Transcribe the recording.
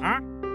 啊？